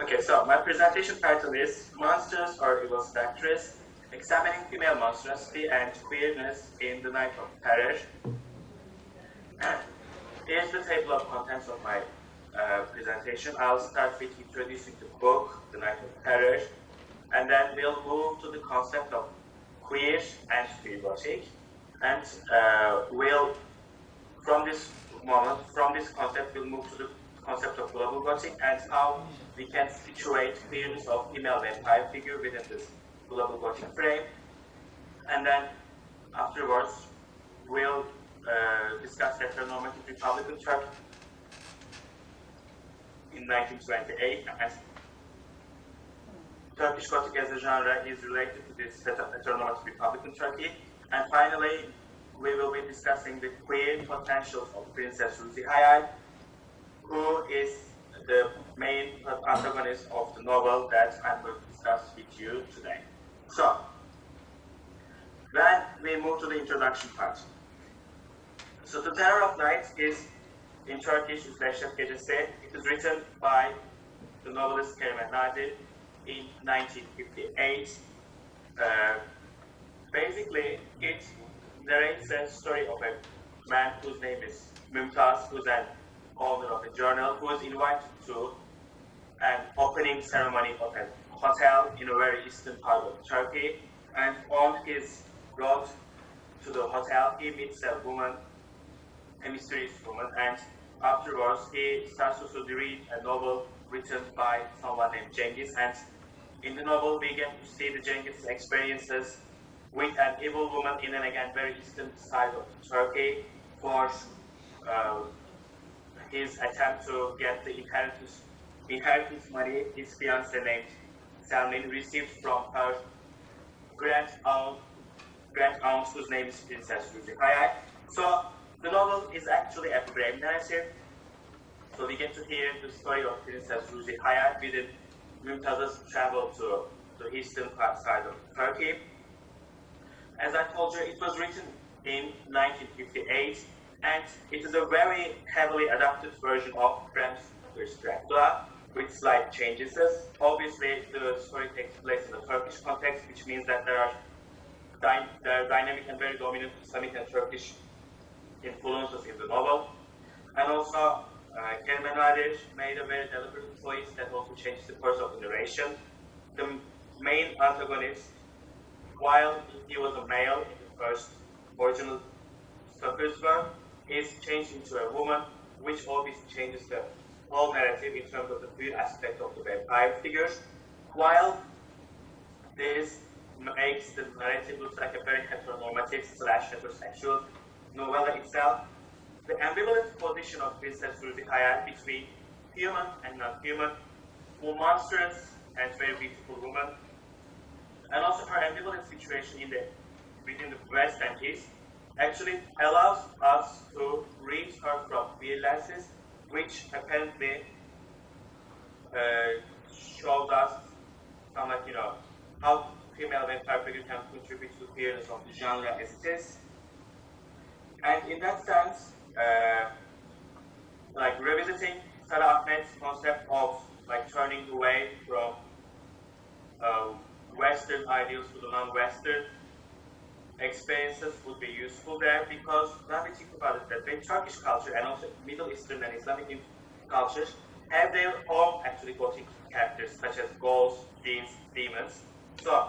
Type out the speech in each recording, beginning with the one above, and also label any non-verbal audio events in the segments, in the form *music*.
Okay, so my presentation title is Monsters or Evil Seductress, Examining Female Monstrosity and Queerness in the Night of Terror. *clears throat* Here's the table of contents of my uh, presentation. I'll start with introducing the book, The Night of Terror, and then we'll move to the concept of queer and queergothic, and uh, we'll, from this moment, from this concept, we'll move to the concept of global gothic and how we can situate queerness of female vampire figure within this global gothic frame. And then afterwards, we'll uh, discuss heteronormative Republican Turkey in 1928 and Turkish Gothic as a genre is related to this heteronormative Republican Turkey. And finally, we will be discussing the queer potentials of Princess Ruzi who is the main antagonist of the novel that I'm going to discuss with you today. So, then we move to the introduction part. So, The Terror of Night is, in Turkish, Dehşet Gecesi. It is written by the novelist Kerime Nadir in 1958. Uh, basically, it narrates a story of a man whose name is Mumtaz, who's an owner of a journal, who was invited to an opening ceremony of a hotel in a very eastern part of Turkey. And on his road to the hotel, he meets a woman, a mysterious woman, and afterwards he starts to read a novel written by someone named Cengiz. And in the novel, we get to see the Cengiz experiences with an evil woman in an again very eastern side of Turkey for uh, his attempt to get the inheritance, inheritance money his fiancée named Selmin received from her grand aunt, grand aunt whose name is Princess Ruzi. So the novel is actually a frame narrative. So we get to hear the story of Princess Ruzi Hayal within Mumtaz's travel to the eastern side of Turkey. As I told you, it was written in 1958 and it is a very heavily adapted version of Stoker's Dracula with slight changes. Obviously, the story takes place in the Turkish context, which means that there are, dy there are dynamic and very dominant Islamic and Turkish influences in the novel. And also, uh, Nadir made a very deliberate choice that also changes the course of the narration. The main antagonist, while he was a male in the first original work, is changed into a woman, which obviously changes the whole narrative in terms of the queer aspect of the vampire figures, while this makes the narrative look like a very heteronormative slash heterosexual novella itself. The ambivalent position of Princess Ruzi Hayal between human and non-human, more monstrous and very beautiful woman, and also her ambivalent situation in the within the West and East actually allows us to read her from lenses, which apparently uh, shows us some like, you know, how female vampire can contribute to queerness of the genre as it is. And in that sense, uh, like revisiting Sara Ahmed's concept of like turning away from uh, Western ideals to the non-Western experiences would be useful there because when we think about it, that both Turkish culture and also Middle Eastern and Islamic cultures have their own actually Gothic characters such as ghosts, jinns, demons. So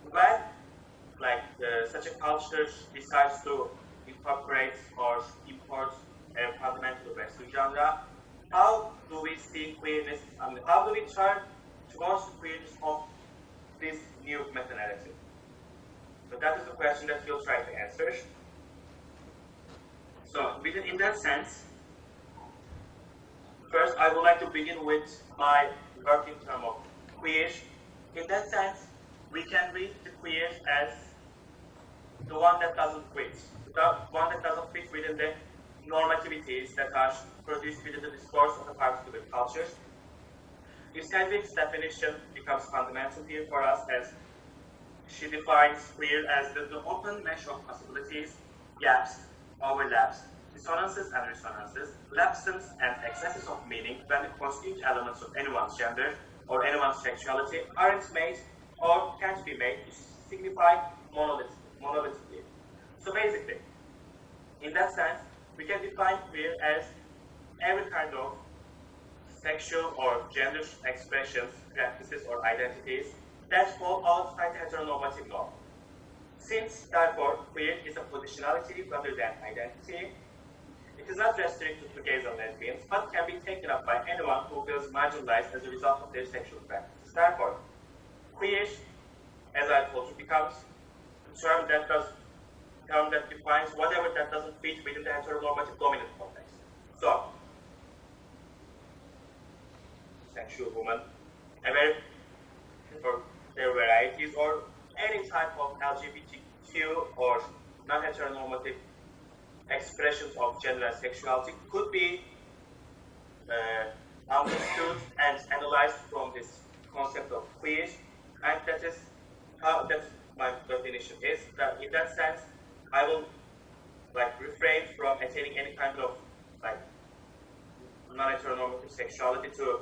when like uh, such a culture decides to incorporate or import a fundamental Western genre, how do we see queerness? I mean, how do we turn towards queerness of this new meta-narrative? So that is the question that we'll try to answer. So within in that sense, first I would like to begin with my working term of queer. In that sense, we can read the queer as the one that doesn't fit, the one that doesn't fit within the normativities that are produced within the discourse of a particular culture. of definition becomes fundamental here for us as she defines queer as the, the open mesh of possibilities, gaps, overlaps, dissonances and resonances, lapses and excesses of meaning when the constituent elements of anyone's gender or anyone's sexuality aren't made or can't be made to signify monolithically. So basically, in that sense, we can define queer as every kind of sexual or gender expressions, practices, or identities that fall outside heteronormative norm. Since, therefore, queer is a positionality rather than identity, it is not restricted to gays and lesbians, but can be taken up by anyone who feels marginalized as a result of their sexual practices. Therefore, queer, as I told you, becomes a term that does term that defines whatever that doesn't fit within the heteronormative dominant context. So, sexual woman, a very, or their varieties, or any type of LGBTQ or non-heteronormative expressions of gender and sexuality could be uh, understood and analyzed from this concept of queer, and that is how that my definition is that in that sense I will like refrain from attaining any kind of like non-heteronormative sexuality to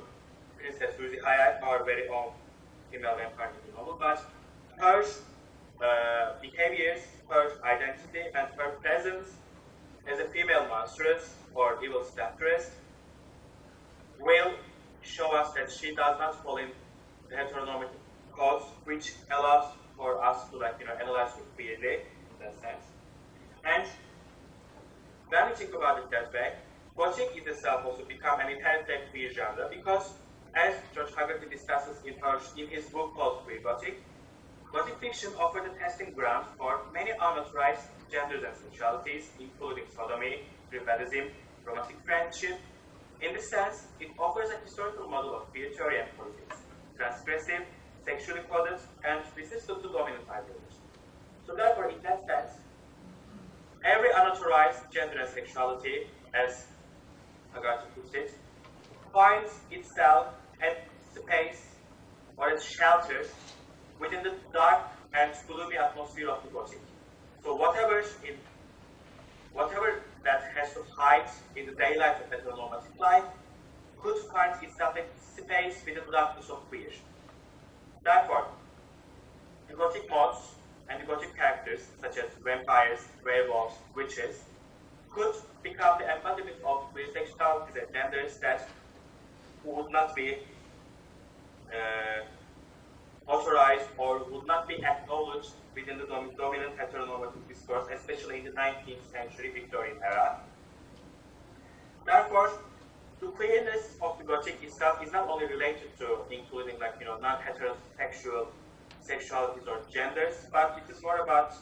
Princess Ruzi Hayat, our very own female vampire novel, but her uh, behaviors, her identity, and her presence as a female monstrous or evil steptress will show us that she does not fall in the heteronormative codes, which allows for us to like you know analyze her clearly in that sense. And when we think about it that way, is itself also become an inherently queer genre because as George Haggerty discusses in, in his book called Queer Gothic, Gothic fiction offered a testing ground for many unauthorized genders and sexualities, including sodomy, tribadism, romantic friendship. In this sense, it offers a historical model of queer theory and politics, transgressive, sexually coded, and resistant to dominant ideology. So therefore, in that sense, every unauthorized gender and sexuality, as Haggerty puts it, finds itself at space or as shelter within the dark and gloomy atmosphere of the Gothic. So whatever in whatever that has to hide in the daylight of heteronormative life could find itself at space within the darkness of queer. Therefore, the Gothic mods and the Gothic characters, such as vampires, werewolves, witches, could become the embodiment of sexualities and genders that would not be uh, authorized or would not be acknowledged within the dom dominant heteronormative discourse, especially in the 19th century Victorian era. Therefore, the queerness of the Gothic itself is not only related to including like you know non-heterosexual sexualities or genders, but it is more about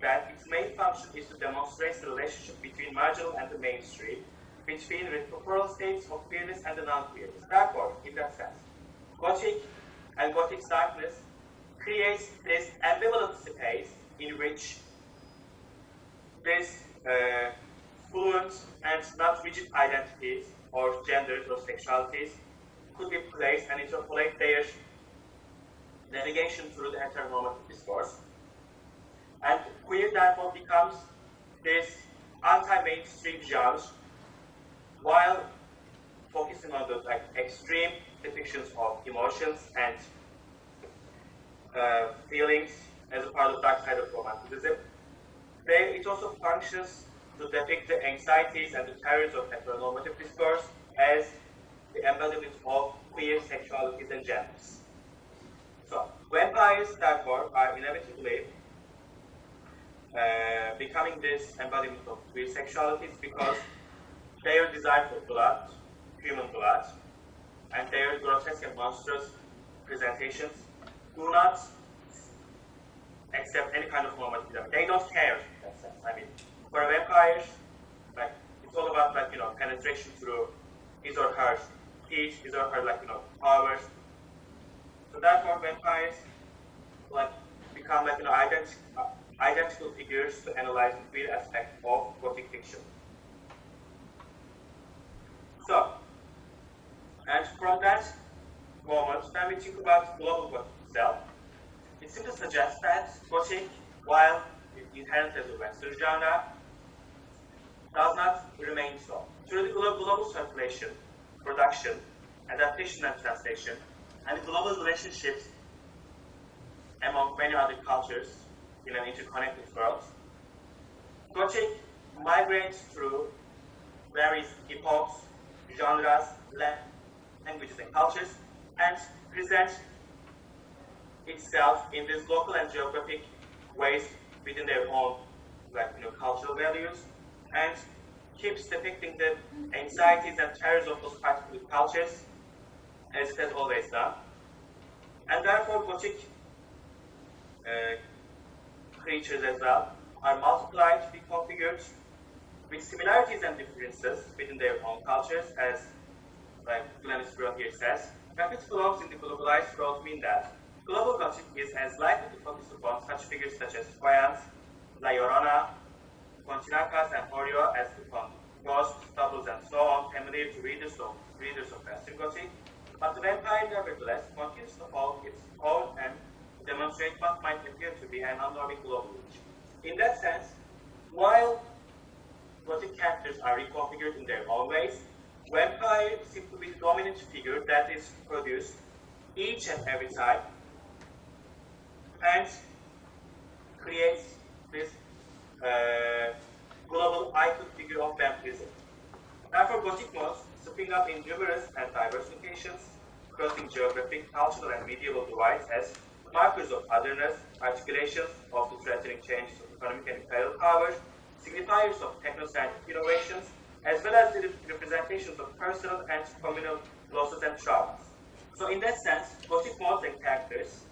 that its main function is to demonstrate the relationship between marginal and the mainstream, between retroctoral states of queerness and the non-queerness. Therefore, in that sense, Gothic and Gothic darkness creates this ambivalent space in which this uh, fluent and not rigid identities or genders or sexualities could be placed and interpolate their navigation through the heteronormative discourse. And queer therefore becomes this anti-mainstream genre while focusing on the like extreme depictions of emotions and uh, feelings as a part of dark side of romanticism. They, it also functions to depict the anxieties and the terrors of heteronormative discourse as the embodiment of queer sexualities and genders. So, vampires, therefore, are inevitably uh, becoming this embodiment of queer sexualities because their desire for blood, human blood, and their grotesque and monstrous presentations do not accept any kind of normative. They don't care. I mean, for a vampire, like it's all about like you know penetration through his or her teeth, his or her like you know powers. So therefore, vampires like become like you know ident- uh, identical figures to analyze the real aspect of gothic fiction. So, and from that moment, when we think about global Gothic itself, it simply suggests that Gothic, while inherent as a Western genre, does not remain so. Through the global circulation, production, adaptation and translation, and global relationships among many other cultures in an interconnected world, Gothic migrates through various epochs, genres, languages, and cultures, and presents itself in these local and geographic ways within their own like, you know, cultural values, and keeps depicting the anxieties and terrors of those particular cultures, as it has always done. And therefore, Gothic uh, creatures as well are multiplied, reconfigured, with similarities and differences within their own cultures, as like Glennis here says. Rapid flows in the globalized world mean that global Gothic is as likely to focus upon such figures such as Fayence, La Llorona, Pontinakas, and Orio as upon ghosts, doubles, and so on, familiar to readers of, readers of Western but the vampire nevertheless continues to hold its own and demonstrate what might appear to be an unnerving global reach. In that sense, while Gothic characters are reconfigured in their own ways, vampire seems to be the dominant figure that is produced each and every time and creates this uh, global icon figure of vampirism. Therefore, Gothic modes spring up in numerous and diverse locations, crossing geographic, cultural, and medieval divides as markers of otherness, articulations of the threatening changes of economic and imperial powers, signifiers of techno-scientific innovations, as well as the representations of personal and communal losses and traumas. So in that sense, Gothic modes and characters,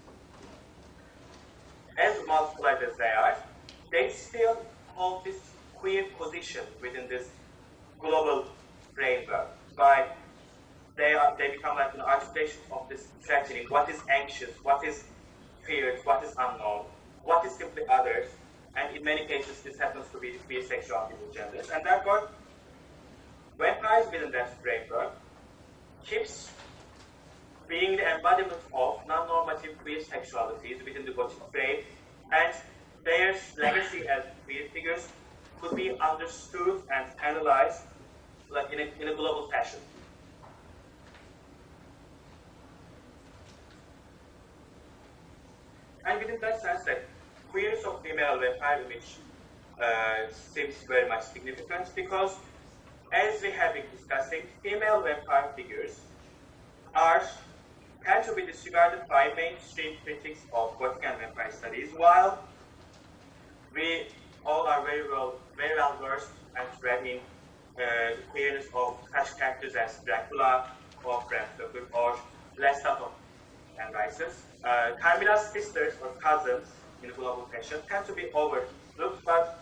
as multiplied as they are, they still hold this queer position within this global framework. By they are they become like an articulation of this tragedy. What is anxious? What is feared? What is unknown? What is simply others? And in many cases, this happens to be bisexual people genders. And therefore, vampires within that framework keeps being the embodiment of non-normative queer sexualities within the Gothic frame, and their legacy as queer figures could be understood and analyzed like in a, in a global fashion. And within that sense, queerness of female vampire which uh, seems very much significant because, as we have been discussing, female vampire figures are tend to be disregarded by mainstream critics of Gothic and vampire studies, while we all are very well, very well versed and read in uh, the queerness of such characters as Dracula or Bram Stoker or Lestat of Anne Rice's. Uh, Carmilla's sisters or cousins in global fashion tend to be overlooked, but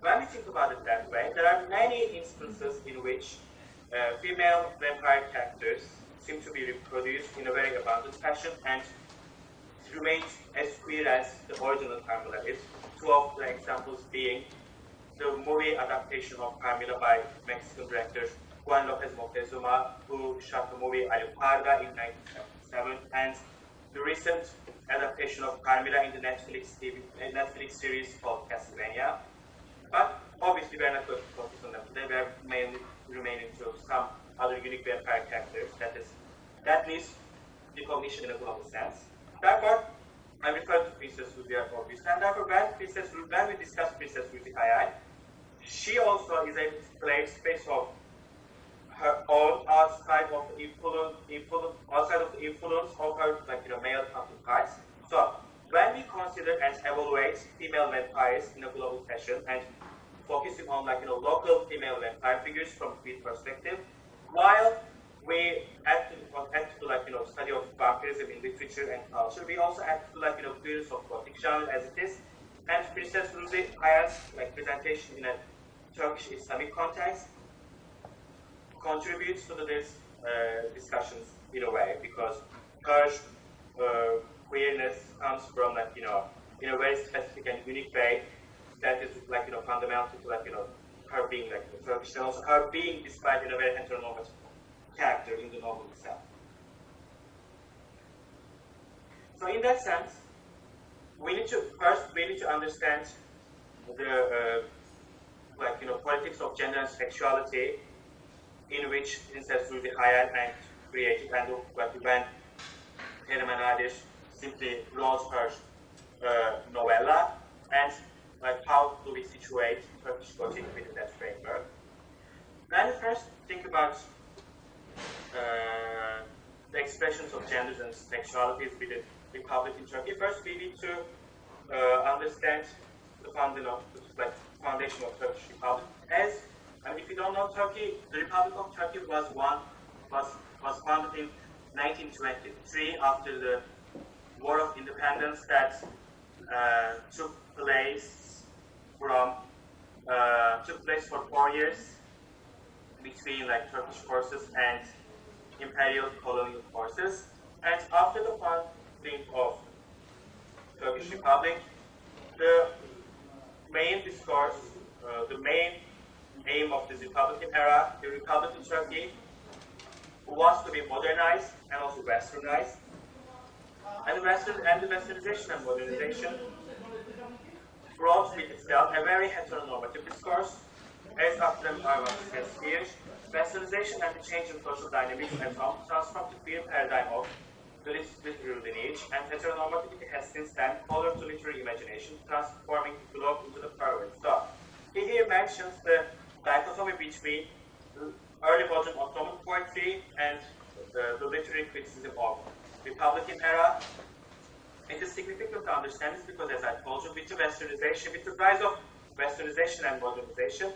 when we think about it that way, there are many instances in which uh, female vampire characters seem to be reproduced in a very abundant fashion and remains as queer as the original Carmilla is. Two of the examples being the movie adaptation of Carmilla by Mexican director Juan Lopez Moctezuma, who shot the movie Alucarda in 1977, and the recent adaptation of Carmilla in the Netflix, TV, uh, Netflix series called Castlevania. But obviously, we're not going to focus on them today. We're mainly remaining to some other unique vampire characters that is that needs recognition in a global sense. Therefore, I refer to Princess Rudia this. And therefore, when Princess when we discuss Princess Rudy she also is a to play space of her own outside of influence, influence outside of influence of her like you know male counterparts. So when we consider and evaluate female vampires in a global fashion and focusing on like you know local female vampire figures from queer perspective, while we add to, add to like you know study of vampirism in literature and culture, we also add to like you know queerness of Gothic genre as it is, and Princess Ruzi Hayat's like presentation in a Turkish Islamic context contributes to this uh, discussions in a way because her uh, queerness comes from like you know in a very specific and unique way that is like you know fundamental to like you know her being like Turkish and also her being described in a very heteronormative character in the novel itself. So in that sense, we need to first we need to understand the uh, like you know politics of gender and sexuality, in which Princess Ruzi Hayal and created and like when Kerime Nadir simply wrote her uh, novella and like how do we situate Turkish Gothic within that framework. When we first think about uh, the expressions of genders and sexualities within the Republic in Turkey, first we need to uh, understand the foundation of, like, foundation of Turkish Republic. As Mean, if you don't know Turkey, the Republic of Turkey was one was was founded in 1923 after the War of Independence that uh, took place from uh, took place for four years between like Turkish forces and imperial colonial forces. And after the founding of Turkish Republic, the main discourse, uh, the main aim of the Republican era, the Republican Turkey, who wants to be modernized and also westernized. And the Western and the westernization and modernization brought with itself a very heteronormative discourse, as Abdullah Arvan says here, westernization and the change in social dynamics and transformed the queer paradigm of the literary lineage, and heteronormativity has since then colored to literary imagination, transforming the globe into the permanent. So, he here mentions the dichotomy between early modern Ottoman poetry and the, the literary criticism of Republican era it is significant to understand this because, as I told you, with the westernization, with the rise of westernization and modernization,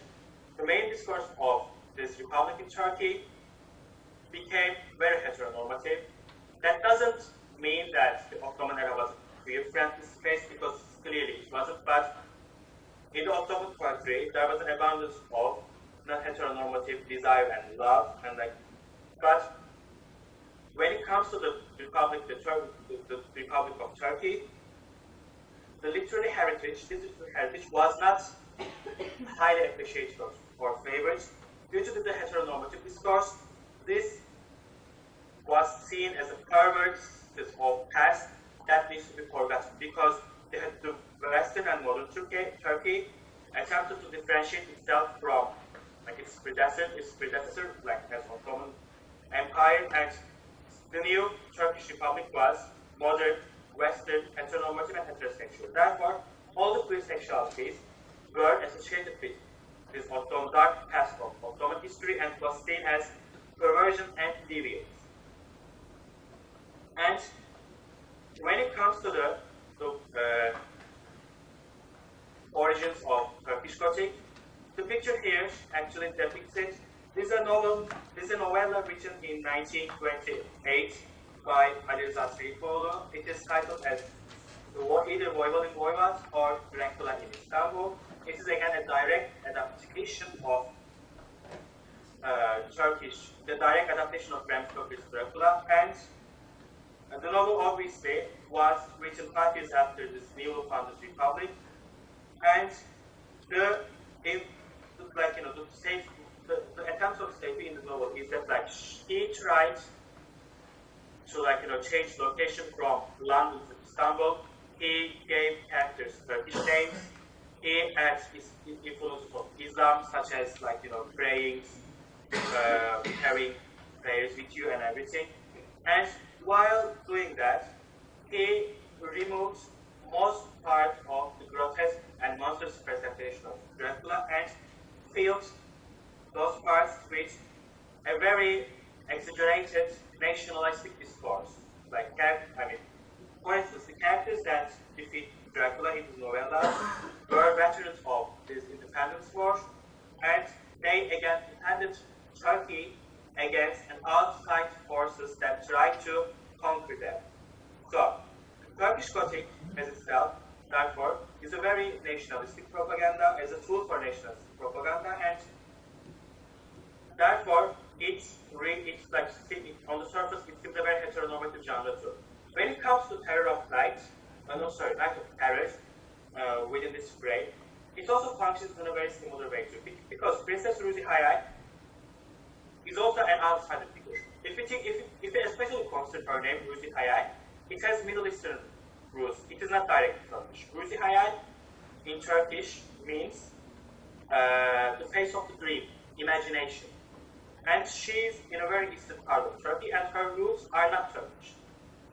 the main discourse of this republic in Turkey became very heteronormative. That doesn't mean that the Ottoman era was a queer-friendly space because clearly it wasn't, but in the Ottoman poetry, there was an abundance of non-heteronormative desire and love, and like, but when it comes to the Republic, the, the, the Republic of Turkey, the literary heritage, this heritage was not highly appreciated or, or favored. Due to the heteronormative discourse, this was seen as a pervert of past that needs to be forgotten because the, the Western and modern Turkey, Turkey attempted to differentiate itself from like its predecessor, its predecessor, like as Ottoman Empire, and the new Turkish Republic was modern, Western, heteronormative, and heterosexual. Therefore, all the queer sexualities were associated with this Ottoman dark past of Ottoman history and was seen as perversion and deviance. And when it comes to the, the uh, origins of Turkish Gothic, the picture here actually depicts it this is a novel, this is a novella written in 1928 by Ali Rıza It is titled as either Voyvoling Voivod or Dracula in Istanbul. It is again a direct adaptation of uh, Turkish, the direct adaptation of Bram Stoker's Dracula, and uh, the novel obviously was written five years after this newly founded republic, and the like you know the the, the attempts of Seyfi in the novel is that like he tried to like you know change location from London to Istanbul. He gave characters Turkish names. He adds his influences of Islam, such as like you know praying, uh, carrying prayers with you and everything. And while doing that, he removed most part of the grotesque and monstrous presentation of Dracula and filled those parts with a very exaggerated nationalistic discourse. Like, I mean, for instance, the characters that defeat Dracula in the novella were veterans of this independence war, and they again defended Turkey against an outside forces that tried to conquer them. So, Turkish Gothic as itself, therefore, is a very nationalistic propaganda, as a tool for nationalistic propaganda, and Therefore, it's, it's like on the surface, it's simply a very heteronormative genre too. When it comes to terror of Light, uh, no, sorry, night of terror uh, within this frame, it also functions in a very similar way too, because Princess Ruzi Hayal is also an outsider figure. If you think, if, if especially consider her name, Ruzi Hayal, it has Middle Eastern roots. It is not directly Turkish. Ruzi Hayal in Turkish means uh, the face of the dream, imagination. And she's in a very distant part of Turkey, and her roots are not Turkish.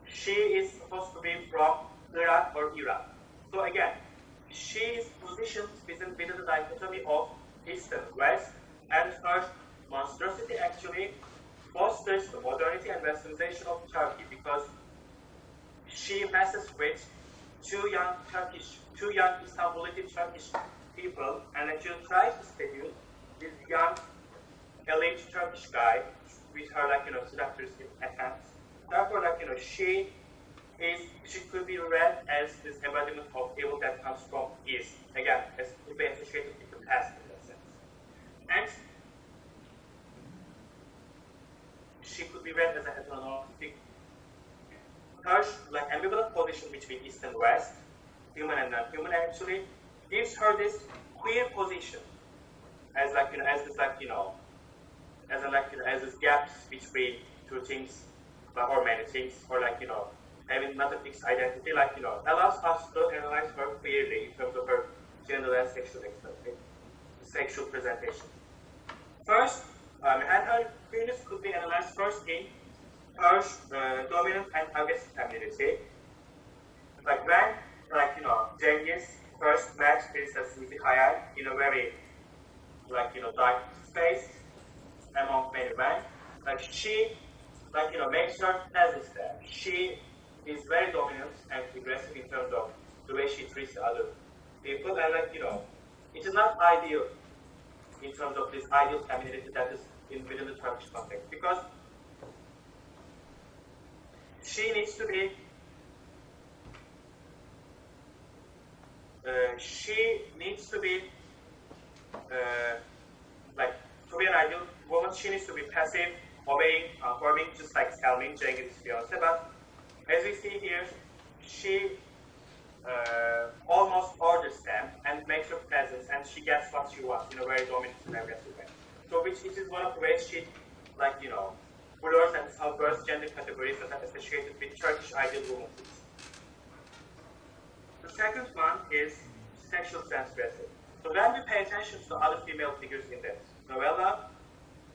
She is supposed to be from Iraq or Iran. So again, she is positioned within, within the dichotomy of East and West, and her monstrosity actually fosters the modernity and westernization of Turkey because she messes with two young Turkish, two young Istanbulite Turkish people and actually tries to seduce this young elite Turkish guy with her like you know seductive attempts. Therefore, like you know, she is she could be read as this embodiment of evil that comes from East. Again, as could be associated with the past in that sense. And she could be read as a heteronormative her like ambivalent position between East and West, human and non-human actually, gives her this queer position as like you know as this like you know as a like you know as this gaps between two things or many things or like you know having not a fixed identity like you know allows us to analyze her queerly in terms of her gender and sexual sexual presentation. First, um, and her queerness could be analyzed first in her uh, dominant and aggressive femininity. Like when, like you know, Cengiz first met Princess Hayal in a very, like you know, dark space among many men. Like she, like you know, makes her presence there. She is very dominant and aggressive in terms of the way she treats other people, and like you know, it is not ideal in terms of this ideal femininity that is in within the Turkish context because she needs to be uh, she needs to be uh, like to be an ideal woman she needs to be passive obeying conforming just like Selmin Cengiz Fiance but as we see here she uh, almost orders them and makes her presence and she gets what she wants in a very dominant and aggressive way so which is one of the ways she like you know blurs and subverts gender categories that are associated with Turkish ideal womanhood. The second one is sexual transgressive. So when we pay attention to other female figures in the novella,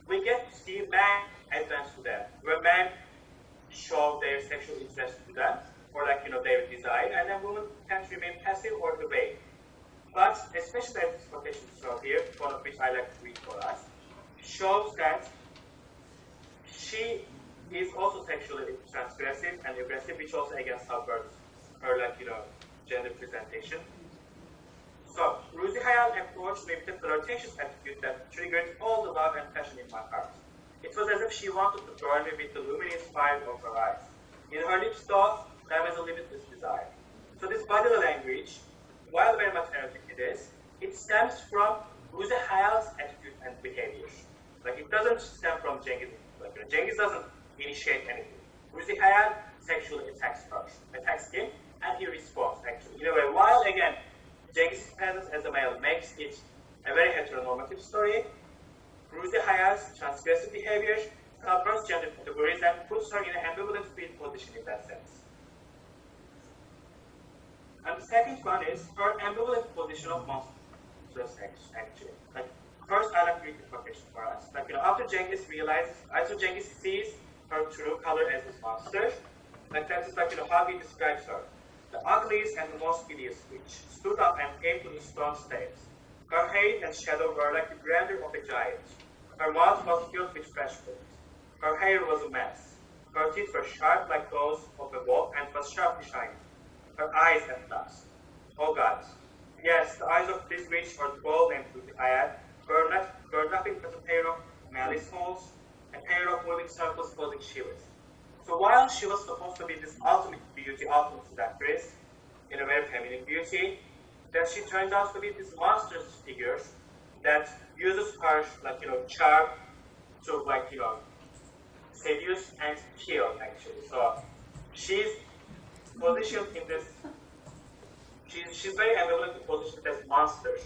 we get to see men advance to them, where men show their sexual interest to them, or like, you know, their desire, and then women tend to remain passive or obey. But especially this quotation here, one of which I like to read for us, shows that she is also sexually transgressive and aggressive, which also again subverts her like you know gender presentation. So Ruzi Hayal approached me with a flirtatious attitude that triggered all the love and passion in my heart. It was as if she wanted to burn me with the luminous fire of her eyes. In her lips, though, there was a limitless desire. So this bodily language, while very much erotic it is, it stems from Ruzi Hayal's attitude and behavior. Like it doesn't stem from Cengiz you doesn't initiate anything. Ruzi Hayal sexually attacks first, attacks him, and he responds actually. In a way, while again, Cengiz's presence as a male makes it a very heteronormative story, Ruzi Hayal's transgressive behavior subverts gender categories and puts her in an ambivalent field position in that sense. And the second one is her ambivalent position of monstrous sex, actually. Like First, I to read for us. Like, you know, after Cengiz realizes, uh, after Cengiz sees her true color as his monster, like that is like, you know, how he describes her. The ugliest and the most hideous witch stood up and came to the stone steps. Her height and shadow were like the grandeur of a giant. Her mouth was filled with fresh fruit. Her hair was a mess. Her teeth were sharp like those of a wolf and was sharply shining. Her eyes had dust. Oh God. Yes, the eyes of this witch were bold and fruity eyed, were nothing but a pair of malice holes, a pair of moving circles causing shivers. So while she was supposed to be this ultimate beauty, ultimate seductress, in a very feminine beauty, then she turns out to be this monstrous figure that uses her, like, you know, charm to, like, you know, seduce and kill, actually. So she's positioned in this, she's, she's very ambivalent to positioned as monsters.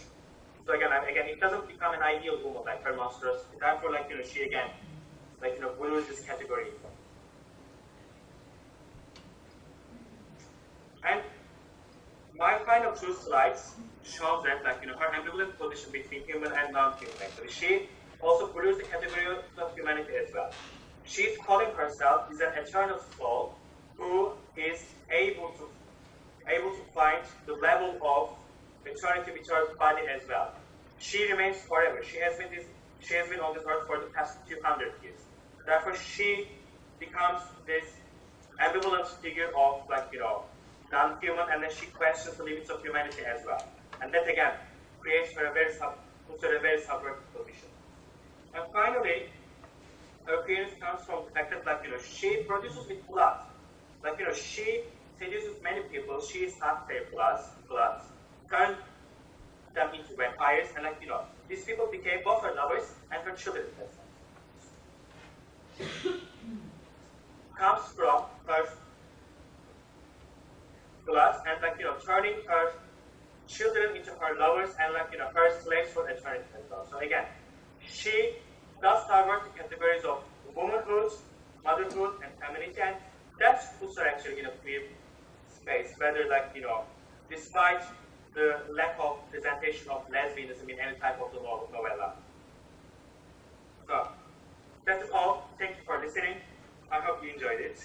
So again, again, it doesn't become an ideal woman like her monstrous. Therefore, like you know, she again, like you know, lose this category. And my final two slides shows that like you know her ambivalent position between human and non-human actually. She also follows the category of humanity as well. She's calling herself is an eternal soul who is able to able to find the level of eternity with her body as well. She remains forever. She has been this she has been on this earth for the past 200 years. Therefore, she becomes this ambivalent figure of like you know non-human, and then she questions the limits of humanity as well. And that again creates her a very sub, puts her a very subversive position. And finally, her appearance comes from the fact that like you know she produces with blood. Like you know she seduces many people. She is not their blood, blood, turn them into vampires, and like you know these people became both her lovers and her children. *coughs* comes from her blood and like you know turning her children into her lovers and like you know her slaves for eternity as well. So again, she does cover the categories of womanhood, motherhood, and femininity, and that puts her actually in a queer space. Whether like you know, despite the lack of presentation of lesbianism in any type of the novella. So, that is all. Thank you for listening. I hope you enjoyed it.